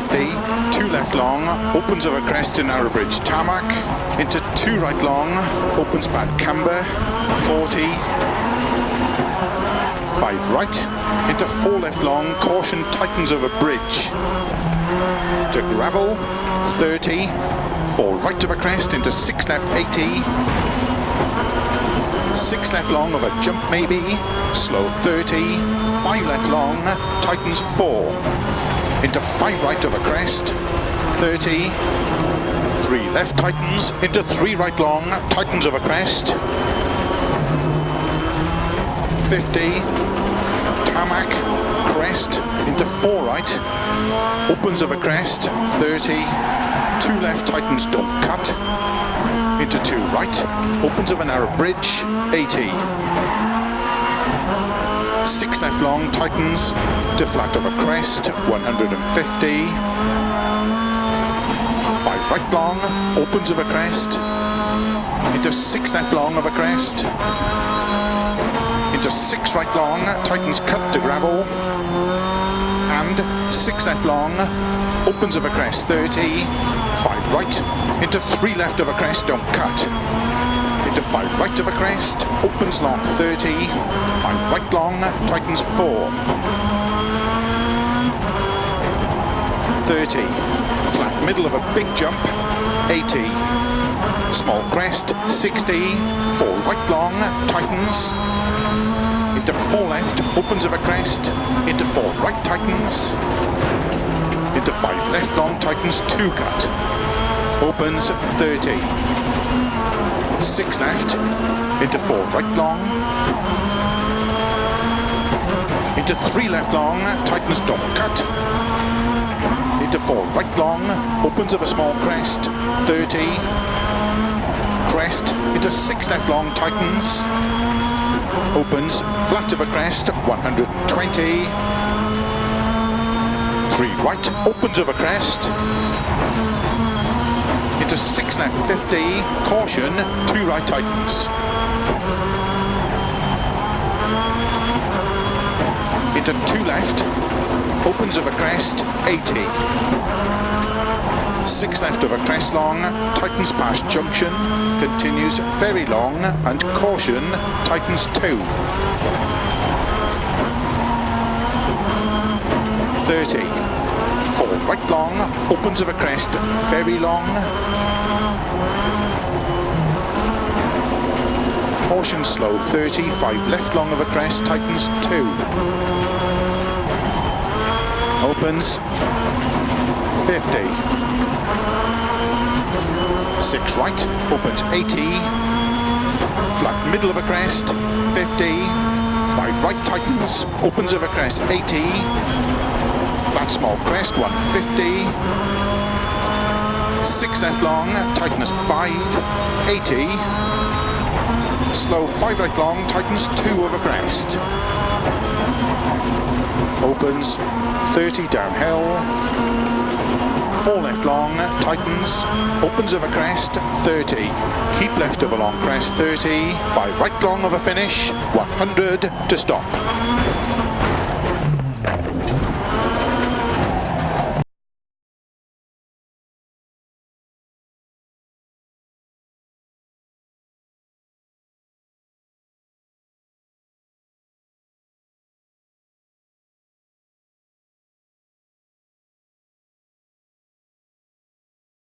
50, two left long, opens over crest to narrow bridge tarmac, into two right long, opens bad camber, 40, five right, into four left long, caution tightens over bridge, to gravel, 30, four right over crest, into six left 80, six left long of a jump maybe, slow 30, five left long, tightens four, into five right of a crest, 30, three left tightens, into three right long, tightens of a crest, 50, tarmac, crest, into four right, opens of a crest, 30, two left tightens don't cut, into two right, opens of a narrow bridge, 80, six left long, tightens to flat of a crest, 150. Five right long, opens of a crest, into six left long of a crest, into six right long, tightens cut to gravel, and six left long, opens of a crest, 30. Five right, into three left of a crest, don't cut five right of a crest, opens long 30, five right long, tightens four. 30, flat middle of a big jump, 80. Small crest, 60, four right long, tightens. Into four left, opens of a crest, into four right, tightens. Into five left long, tightens two cut. Opens 30 six left, into four. Right long, into three left long, tightens dot cut, into four. Right long, opens of a small crest, 30, crest, into six left long, tightens, opens, flat of a crest, 120, three. Right, opens of a crest, Fifty caution, two right tightens. Into two left, opens of a crest, 80. Six left of a crest long, tightens past junction, continues very long, and caution, tightens two. 30. Four right long, opens of a crest, very long, Caution slow, 30, 5 left long of a crest, tightens 2. Opens, 50. 6 right, opens 80. Flat middle of a crest, 50. 5 right tightens, opens of a crest, 80 flat small crest, 150. Six left long, tightness 5, 80. Slow 5 right long, tightens 2 over crest. Opens 30 downhill. 4 left long, tightens, opens over crest, 30. Keep left of a long crest, 30. 5 right long of a finish, 100 to stop.